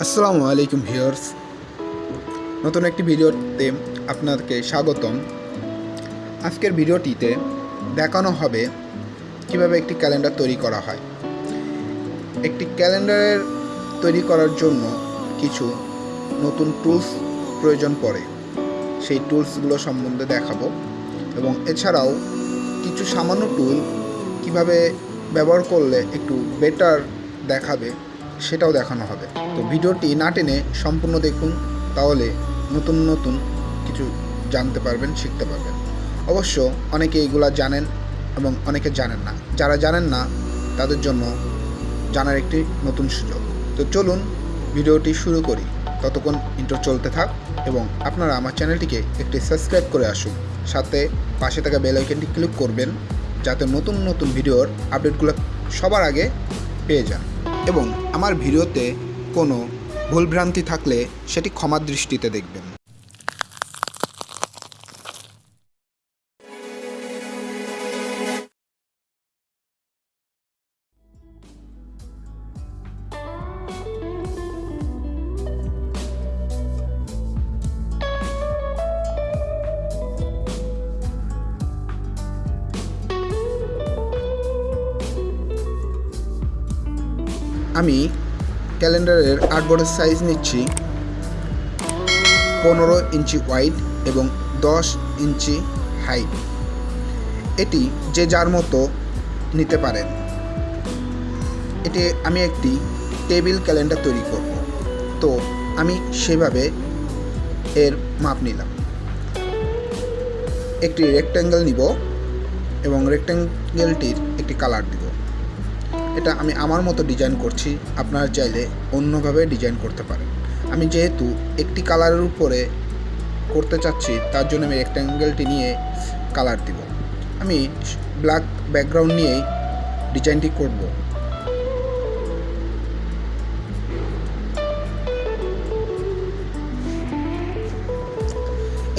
আসসালামু আলাইকুম ভিউয়ার্স। নতুন একটি ভিডিওতে আপনাদেরকে স্বাগতম। আজকের ভিডিওটিতে দেখানো হবে কীভাবে একটি ক্যালেন্ডার তৈরি করা হয়। একটি ক্যালেন্ডারের তৈরি করার জন্য কিছু নতুন টুলস প্রয়োজন পড়ে। সেই টুলসগুলো সম্বন্ধে দেখাবো এবং এছাড়াও কিছু সামান্য টুল কীভাবে ব্যবহার করলে একটু বেটার দেখাবে সেটাও দেখানো হবে। তো ভিডিওটি না টেনে সম্পূর্ণ দেখুন, তাহলে নতুন নতুন কিছু জানতে পারবেন, শিখতে পারবেন। অবশ্য অনেকে এগুলা জানেন এবং অনেকে জানেন না। যারা জানেন না, তাদের জন্য জানার একটি নতুন সুযোগ। তো চলুন ভিডিওটি শুরু করি। ততক্ষণ ইন্টার চলতে থাক এবং আপনারা আমার চ্যানেলটিকে একটি সাবস্ক্রাইব করে আসুন। সাথে পাশে থাকা বেল ক্লিক করবেন, যাতে নতুন নতুন ভিডিওর আপডেটগুলো সবার আগে পেয়ে যান। এবং আমার ভিডিওতে কোনো ভুলভ্রান্তি থাকলে সেটি ক্ষমা দৃষ্টিতে দেখবেন। আমি ক্যালেন্ডারের আর্টবোর্ডের সাইজ নিচ্ছি পনেরো ইঞ্চি ওয়াইড এবং দশ ইঞ্চি হাইট এটি যে যার মতো নিতে পারেন। এটি আমি একটি টেবিল ক্যালেন্ডার তৈরি করব। তো আমি সেভাবে এর মাপ নিলাম। একটি রেক্ট্যাঙ্গেল নিব এবং রেক্ট্যাঙ্গেলটির একটি কালার দিব। এটা আমি আমার মতো ডিজাইন করছি, আপনারা চাইলে অন্যভাবে ডিজাইন করতে পারেন। আমি যেহেতু একটি কালারের উপরে করতে চাচ্ছি, তার জন্য আমি রেক্ট্যাঙ্গেলটি নিয়ে কালার দিব। আমি ব্ল্যাক ব্যাকগ্রাউন্ড নিয়েই ডিজাইনটি করব।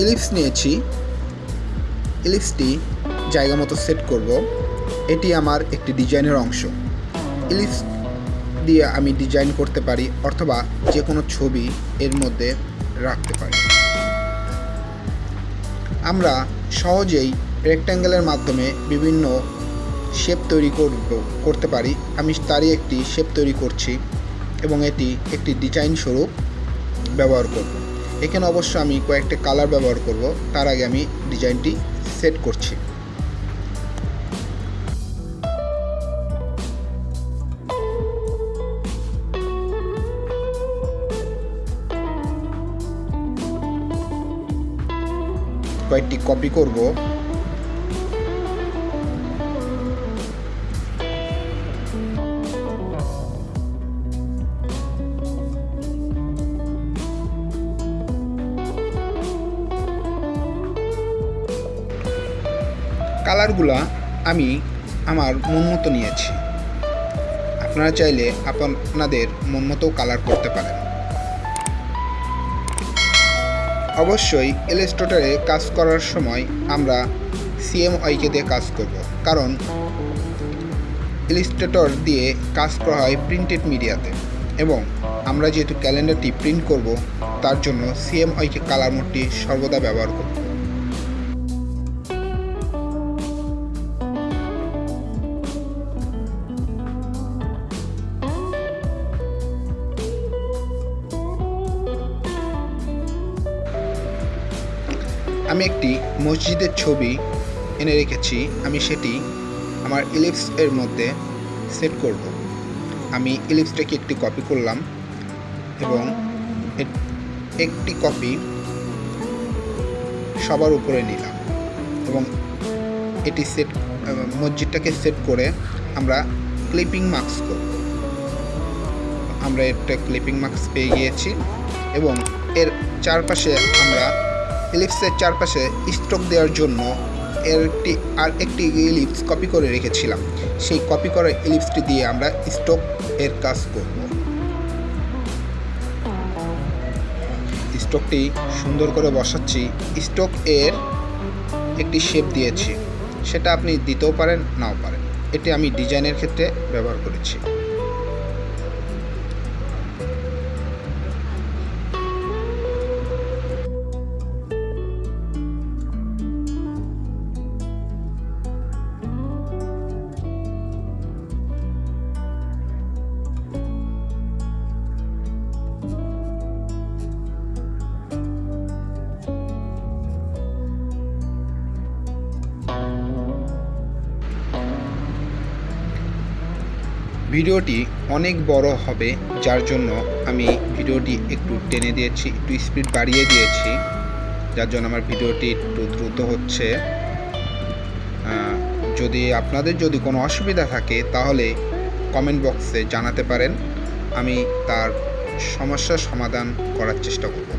ইলিপস নিয়েছি। ইলিপসটি জায়গা মতো সেট করব। এটি আমার একটি ডিজাইনের অংশ। ইলিপস দিয়ে আমি ডিজাইন করতে পারি, অথবা যে কোনো ছবি এর মধ্যে রাখতে পারি। আমরা সহজেই রেক্ট্যাঙ্গেলের মাধ্যমে বিভিন্ন শেপ তৈরি করব, করতে পারি। আমি তারই একটি শেপ তৈরি করছি এবং এটি একটি ডিজাইন স্বরূপ ব্যবহার করব। এখানে অবশ্য আমি কয়েকটা কালার ব্যবহার করব, তার আগে আমি ডিজাইনটি সেট করছি। কয়েকটি কপি করব। কালারগুলা আমি আমার মন মতো নিয়েছি। আপনারা চাইলে আপনাদের মন মতো কালার করতে পারেন। অবশ্যই ইলাস্ট্রেটরে কাজ করার সময় আমরা সিএমআইকে দিয়ে কাজ করব, কারণ ইলাস্ট্রেটর দিয়ে কাজ করা হয় প্রিন্টেড মিডিয়াতে এবং আমরা যেহেতু ক্যালেন্ডারটি প্রিন্ট করব, তার জন্য সিএমআইকে কালার মোডটি সর্বদা ব্যবহার করব। আমি একটি মসজিদের ছবি এনে রেখেছি, আমি সেটি আমার ইলিপস এর মধ্যে সেট করব। আমি ইলিপসটাকে একটি কপি করলাম এবং একটি কপি সবার উপরে নিলাম এবং এটি সেট মসজিদটাকে সেট করে আমরা ক্লিপিং মার্কস করব। আমরা একটা ক্লিপিং মার্কস পেয়ে গিয়েছি এবং এর চারপাশে আমরা ইলিপসের চারপাশে স্ট্রোক দেওয়ার জন্য এর একটি আর একটি ইলিপস কপি করে রেখেছিলাম। সেই কপি করা ইলিপসটি দিয়ে আমরা স্ট্রোক এর কাজ করব। স্ট্রোকটি সুন্দর করে বসাচ্ছি। স্ট্রোক এর একটি শেপ দিয়েছি। সেটা আপনি দিতেও পারেন, নাও পারেন। এটি আমি ডিজাইনের ক্ষেত্রে ব্যবহার করেছি। ভিডিওটি অনেক বড় হবে, যার জন্য আমি ভিডিওটি একটু টেনে দিয়েছি, একটু স্পিড বাড়িয়ে দিয়েছি, যার জন্য আমার ভিডিওটি একটু দ্রুত হচ্ছে। যদি আপনাদের যদি কোনো অসুবিধা থাকে, তাহলে কমেন্ট বক্সে জানাতে পারেন, আমি তার সমস্যার সমাধান করার চেষ্টা করব।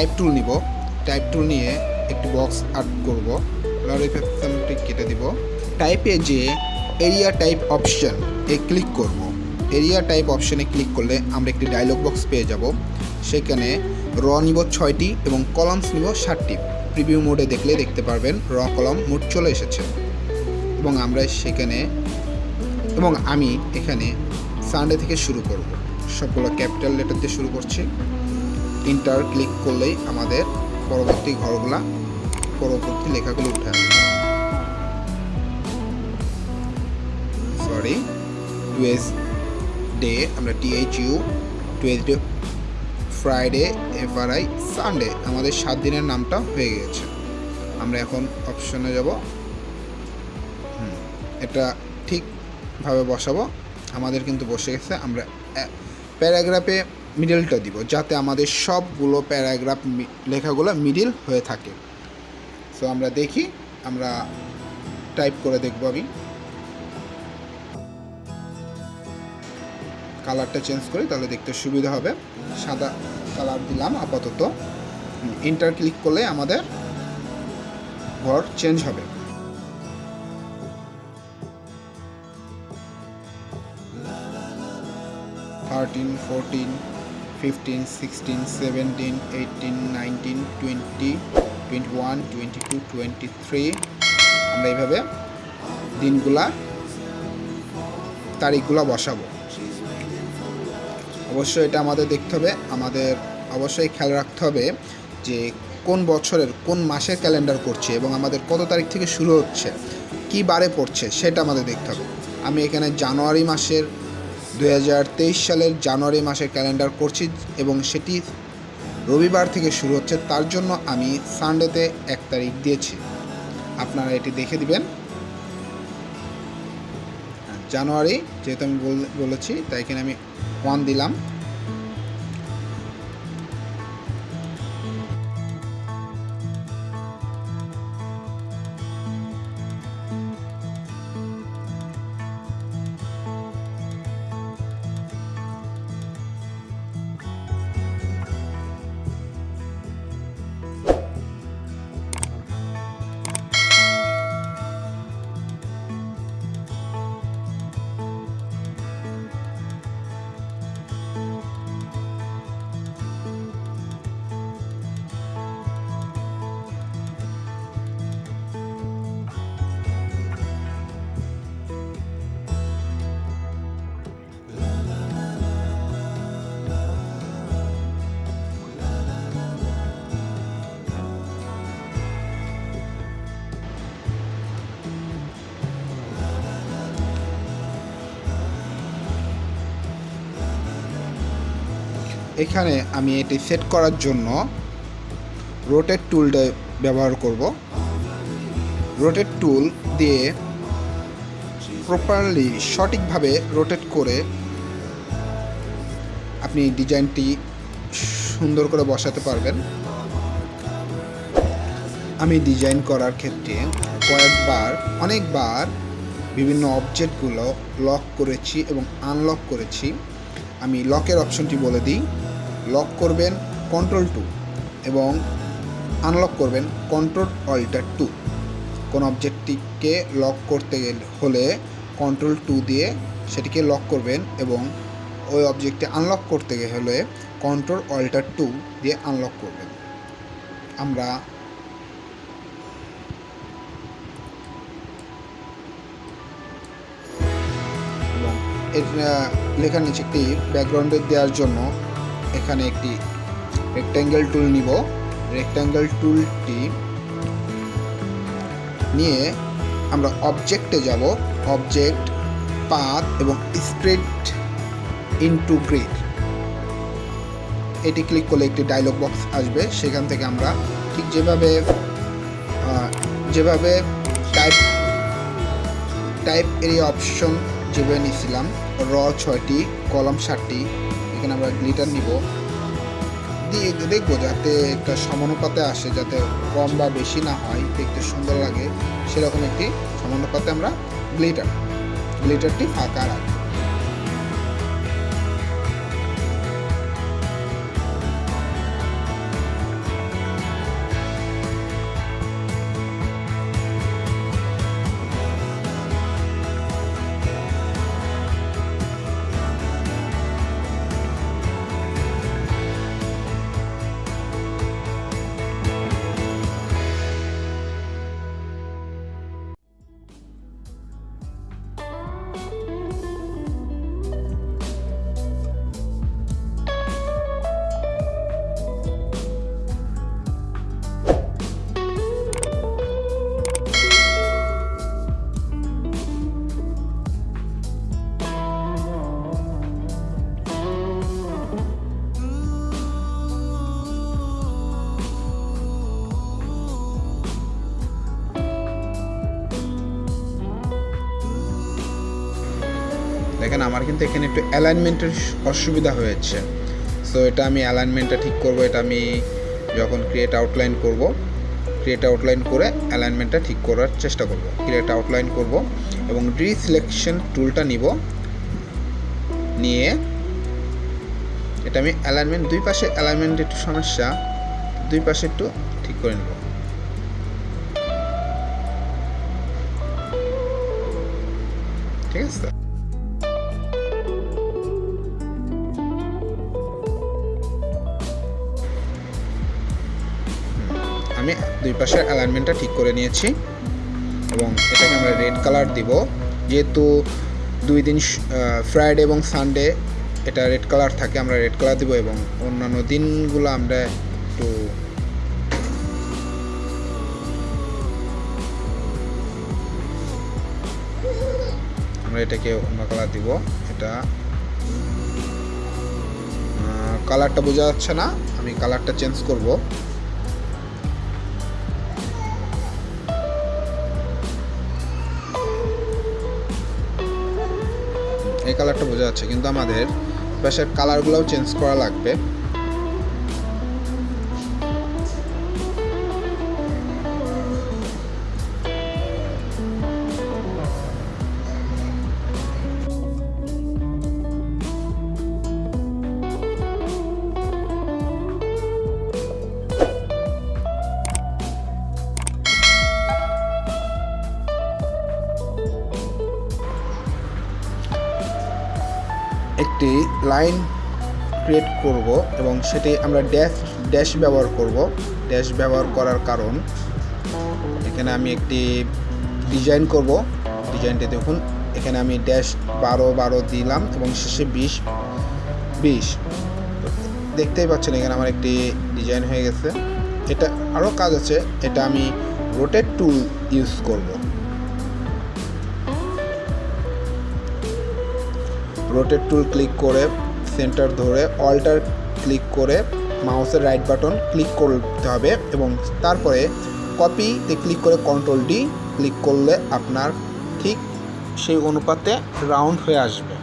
টাইপ টুল নিব। টাইপ টুল নিয়ে একটি বক্স আর্ট করব। লরিফেকশনটি কেটে দিব। টাইপে যে এরিয়া টাইপ অপশন এ ক্লিক করব। এরিয়া টাইপ অপশনে ক্লিক করলে আমরা একটি ডায়লগ বক্স পেয়ে যাব। সেখানে র নিব ছয়টি এবং কলামস নিব ষাটটি প্রিভিউ মোডে দেখলে দেখতে পারবেন র কলম মোট চলে এসেছে। এবং আমরা সেখানে এবং আমি এখানে সানডে থেকে শুরু করব। সবগুলো ক্যাপিটাল লেটার দিয়ে শুরু করছি। ইন্টার ক্লিক করলেই আমাদের পরবর্তী ঘরগুলা পরবর্তী লেখাগুলো উঠে আসবে। সরি টুয়েস ডে আমরা T H U Tuesday Friday F R I Sunday আমাদের সাত দিনের নামটা হয়ে গেছে আমরা এখন অপশনে যাব। এটা ঠিকভাবে বসাবো। আমাদের কিন্তু বসে গেছে। আমরা প্যারাগ্রাফে মিডলটা দিব, যাতে আমাদের সবগুলো প্যারাগ্রাফ লেখাগুলো মিডিল হয়ে থাকে। সো আমরা দেখি, আমরা টাইপ করে দেখব আমি। কালারটা চেঞ্জ করি, তাহলে দেখতে সুবিধা হবে। সাদা কালার দিলাম, আপাতত। ইন্টার ক্লিক করলে আমাদের ঘর চেঞ্জ হবে। Thirteen fourteen fifteen sixteen seventeen eighteen nineteen twenty twenty one twenty two twenty three আমরা এইভাবে দিনগুলা, তারিখগুলো বসাবো। অবশ্যই এটা আমাদের দেখতে হবে। আমাদের অবশ্যই খেয়াল রাখতে হবে যে কোন বছরের, কোন মাসের ক্যালেন্ডার করছে এবং আমাদের কত তারিখ থেকে শুরু হচ্ছে, কী বারে পড়ছে, সেটা আমাদের দেখতে হবে। আমি এখানে জানুয়ারি মাসের দু হাজার তেইশ সালের জানুয়ারি মাসের ক্যালেন্ডার করছি এবং সেটি রবিবার থেকে শুরু হচ্ছে। তার জন্য আমি সানডেতে এক তারিখ দিয়েছি। আপনারা এটি দেখে দিবেন। জানুয়ারি যেহেতু আমি বল- বলেছি, তাই এখানে আমি ওয়ান দিলাম। এখানে আমি এটি সেট করার জন্য রোটেট টুলটা ব্যবহার করব। রোটেট টুল দিয়ে প্রপারলি সঠিকভাবে রোটেট করে আপনি ডিজাইনটি সুন্দর করে বসাতে পারবেন। আমি ডিজাইন করার ক্ষেত্রে কয়েকবার, অনেকবার বিভিন্ন অবজেক্টগুলো লক করেছি এবং আনলক করেছি। আমি লকের অপশনটি বলে দিই। লক করবেন কন্ট্রোল টু এবং আনলক করবেন কন্ট্রোল অল্টার টু কোন অবজেক্টটিকে লক করতে হলে কন্ট্রোল টু দিয়ে সেটিকে লক করবেন এবং ওই অবজেক্টটি আনলক করতে হলে কন্ট্রোল অল্টার টু দিয়ে আনলক করবেন। আমরা লেখার নিচে একটি ব্যাকগ্রাউন্ডে দেওয়ার জন্য এখানে একটি রেক্ট্যাঙ্গেল টুল নিব। রেক্ট্যাঙ্গেল টুলটি নিয়ে আমরা অবজেক্টে যাব। অবজেক্ট পাথ এবং স্প্রেড ইনটু গ্রিড এটি ক্লিক করলে একটি ডায়লগ বক্স আসবে। সেখান থেকে আমরা ঠিক যেভাবে যেভাবে টাইপ টাইপ এরিয়া অপশন যেভাবে নিয়েছিলাম র ছয়টি কলম ষাটটি এখানে আমরা গ্লিটার নিব। দিয়ে দেখব যাতে একটা সমানুপাতে আসে, যাতে কম বা বেশি না হয় দেখতে সুন্দর লাগে, সেরকম একটি সমানুপাতে আমরা গ্লিটার গ্লিটারটি ফাঁকা রাখব। কিন্তু এখানে একটু অ্যালাইনমেন্টের অসুবিধা হয়েছে। সো এটা আমি অ্যালাইনমেন্টটা ঠিক করব, এটা আমি যখন ক্রিয়েট আউটলাইন করব ক্রিয়েট আউটলাইন করে অ্যালাইনমেন্টটা ঠিক করার চেষ্টা করব। ক্রিয়েট আউটলাইন করব এবং রিসিলেকশন টুলটা নিব। নিয়ে এটা আমি অ্যালাইনমেন্ট দুই পাশে অ্যালাইনমেন্ট একটু সমস্যা, দুই পাশে একটু ঠিক করে নেব। ঠিক আছে? দুই পাশের অ্যালাইনমেন্টটা ঠিক করে নিয়েছি এবং এটাকে আমরা রেড কালার দিব। যেহেতু দুই দিন ফ্রাইডে এবং সানডে এটা রেড কালার থাকে, আমরা রেড কালার দিব এবং অন্যান্য দিনগুলো আমরা একটু আমরা এটাকে অন্য কালার দিব, এটা। কালারটা বোঝা যাচ্ছে না, আমি কালারটা চেঞ্জ করব। এই কালারটা বোঝা যাচ্ছে কিন্তু আমাদের পাশের কালারগুলোও চেঞ্জ করা লাগবে। লাইন ক্রিয়েট করব এবং সেটি আমরা ড্যাশ ড্যাশ ব্যবহার করব। ড্যাশ ব্যবহার করার কারণ এখানে আমি একটি ডিজাইন করব। ডিজাইনটি দেখুন, এখানে আমি ড্যাশ বারো বারো দিলাম এবং শেষে বিশ বিশ। দেখতেই পাচ্ছেন এখানে আমার একটি ডিজাইন হয়ে গেছে। এটা আরও কাজ আছে, এটা আমি রোটেট টুল ইউজ করব। রোটেট টুল ক্লিক করে সেন্টার ধরে অল্টার ক্লিক করে মাউসের রাইট বাটন ক্লিক করতে হবে এবং তারপরে কপিতে ক্লিক করে কন্ট্রোল ডি ক্লিক করলে আপনার ঠিক সেই অনুপাতে রাউন্ড হয়ে আসবে।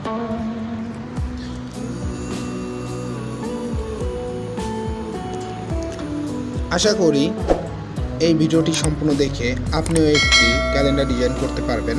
আশা করি এই ভিডিওটি সম্পূর্ণ দেখে আপনিও একটি ক্যালেন্ডার ডিজাইন করতে পারবেন।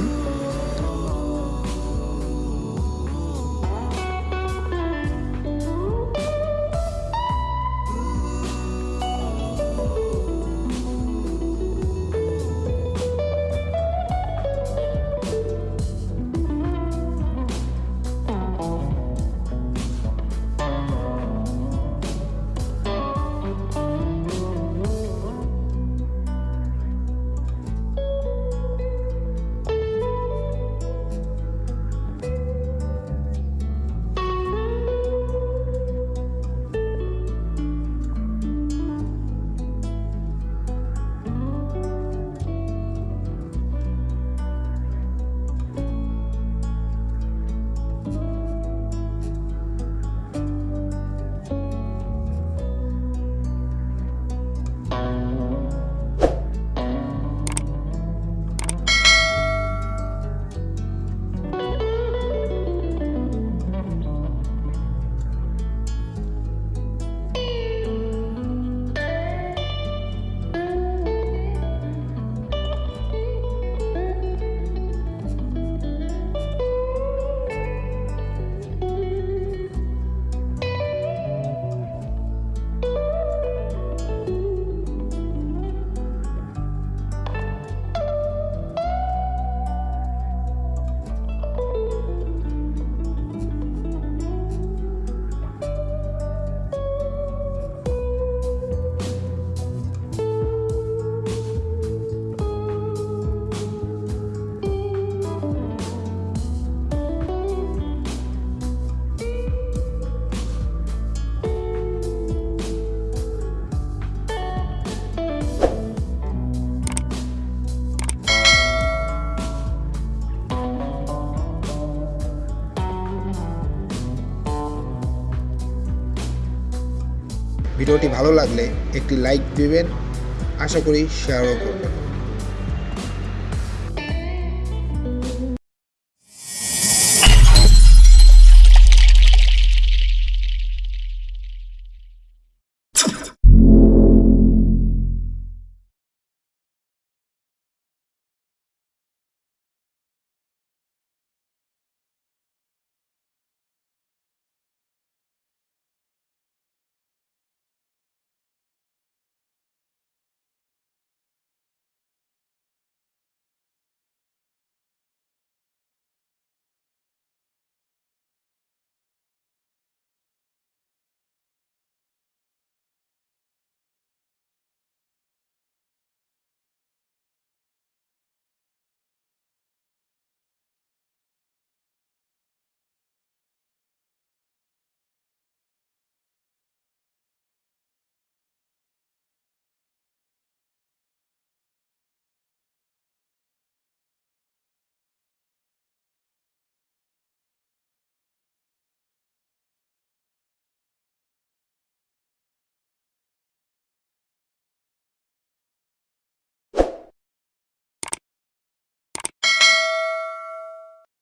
ভিডিওটি ভালো লাগলে একটি লাইক দিবেন। আশা করি শেয়ারও করবেন।